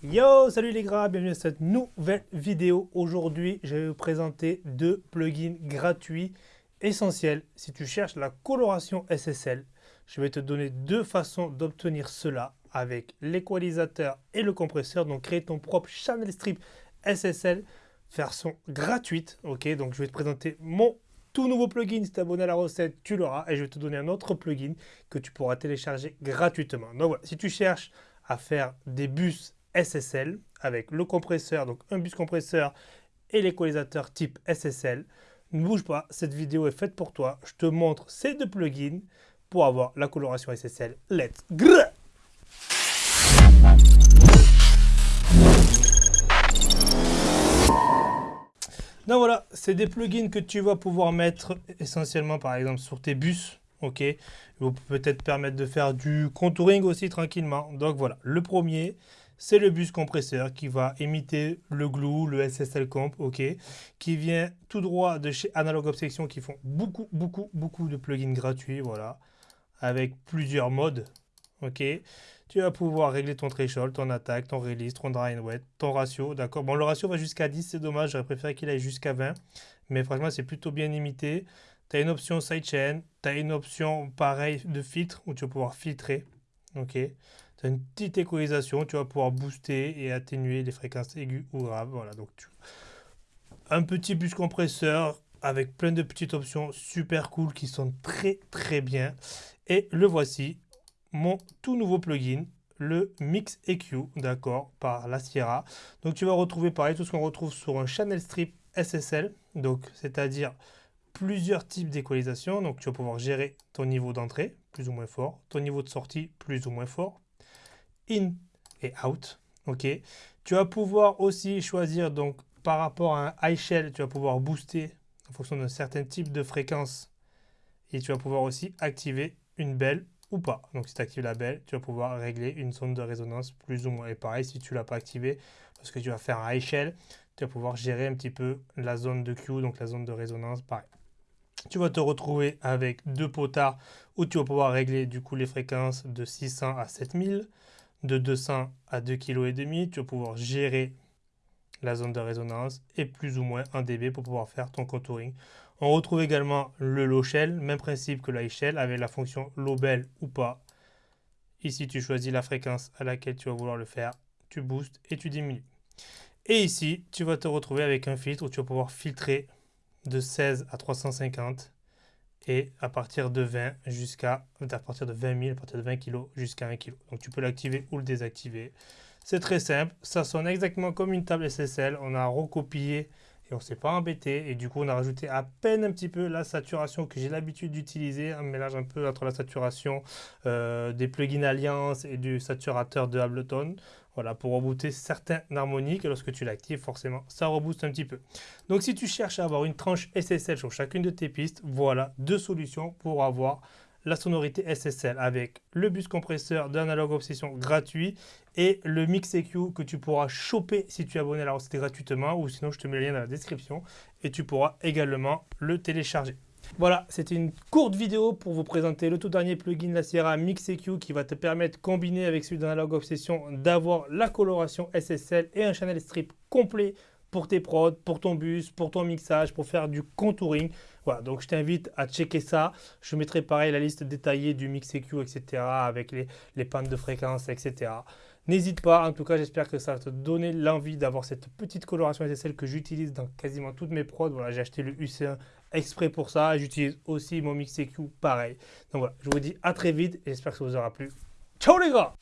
Yo, salut les gars, bienvenue à cette nouvelle vidéo. Aujourd'hui, je vais vous présenter deux plugins gratuits essentiels. Si tu cherches la coloration SSL, je vais te donner deux façons d'obtenir cela avec l'équalisateur et le compresseur. Donc, créer ton propre channel strip SSL version gratuite. Ok, donc je vais te présenter mon tout nouveau plugin. Si tu abonné à la recette, tu l'auras. Et je vais te donner un autre plugin que tu pourras télécharger gratuitement. Donc voilà, si tu cherches à faire des bus SSL avec le compresseur, donc un bus compresseur et l'équalisateur type SSL. Ne bouge pas, cette vidéo est faite pour toi. Je te montre ces deux plugins pour avoir la coloration SSL. Let's go Donc voilà, c'est des plugins que tu vas pouvoir mettre essentiellement par exemple sur tes bus. Ok, vous peut-être permettre de faire du contouring aussi tranquillement. Donc voilà, le premier, c'est le bus compresseur qui va imiter le glue, le SSL comp, ok, qui vient tout droit de chez Analog Obsession qui font beaucoup, beaucoup, beaucoup de plugins gratuits, voilà, avec plusieurs modes, ok. Tu vas pouvoir régler ton threshold, ton attaque, ton release, ton dry and wet, ton ratio, d'accord. Bon, le ratio va jusqu'à 10, c'est dommage, j'aurais préféré qu'il aille jusqu'à 20, mais franchement, c'est plutôt bien imité. Tu as une option sidechain, tu as une option pareil de filtre où tu vas pouvoir filtrer, ok. Tu as une petite équalisation, tu vas pouvoir booster et atténuer les fréquences aiguës ou graves. Voilà, donc tu... Un petit bus compresseur avec plein de petites options super cool qui sont très très bien. Et le voici, mon tout nouveau plugin, le Mix EQ, d'accord, par la Sierra. Donc tu vas retrouver pareil tout ce qu'on retrouve sur un channel strip SSL, donc c'est-à-dire plusieurs types d'équalisation. Donc tu vas pouvoir gérer ton niveau d'entrée, plus ou moins fort, ton niveau de sortie, plus ou moins fort, in et out. Ok? Tu vas pouvoir aussi choisir donc par rapport à un high shell, tu vas pouvoir booster en fonction d'un certain type de fréquence et tu vas pouvoir aussi activer une belle ou pas. Donc si tu actives la belle, tu vas pouvoir régler une zone de résonance plus ou moins. Et pareil, si tu ne l'as pas activé, parce que tu vas faire un high shell, tu vas pouvoir gérer un petit peu la zone de Q, donc la zone de résonance, pareil. Tu vas te retrouver avec deux potards où tu vas pouvoir régler du coup les fréquences de 600 à 7000 de 200 à 2,5 kg. Tu vas pouvoir gérer la zone de résonance et plus ou moins 1 dB pour pouvoir faire ton contouring. On retrouve également le low shell, même principe que l'high shell avec la fonction low bell ou pas. Ici, tu choisis la fréquence à laquelle tu vas vouloir le faire, tu boostes et tu diminues. Et ici, tu vas te retrouver avec un filtre où tu vas pouvoir filtrer de 16 à 350 et à partir de 20 jusqu'à à partir de 20 000, à partir de 20 kg jusqu'à 1 kg. Donc tu peux l'activer ou le désactiver. C'est très simple, ça sonne exactement comme une table SSL. On a recopié et on ne s'est pas embêté. Et du coup, on a rajouté à peine un petit peu la saturation que j'ai l'habitude d'utiliser, un mélange un peu entre la saturation euh, des plugins Alliance et du saturateur de Ableton. Voilà, pour rebooter certains harmoniques. Lorsque tu l'actives, forcément, ça rebooste un petit peu. Donc, si tu cherches à avoir une tranche SSL sur chacune de tes pistes, voilà deux solutions pour avoir la sonorité SSL avec le bus compresseur d'Analog Obsession gratuit et le Mix EQ que tu pourras choper si tu es abonné à la recette gratuitement ou sinon je te mets le lien dans la description et tu pourras également le télécharger. Voilà, c'était une courte vidéo pour vous présenter le tout dernier plugin la Sierra Mix EQ qui va te permettre, combiné avec celui d'Analog Obsession, d'avoir la coloration SSL et un channel strip complet pour tes prods, pour ton bus, pour ton mixage, pour faire du contouring. Voilà, donc je t'invite à checker ça. Je mettrai pareil la liste détaillée du mix EQ, etc. avec les, les de fréquence, etc. N'hésite pas, en tout cas j'espère que ça va te donner l'envie d'avoir cette petite coloration SSL que j'utilise dans quasiment toutes mes prods. Voilà, j'ai acheté le UC1 exprès pour ça. J'utilise aussi mon mix EQ pareil. Donc voilà, je vous dis à très vite et j'espère que ça vous aura plu. Ciao les gars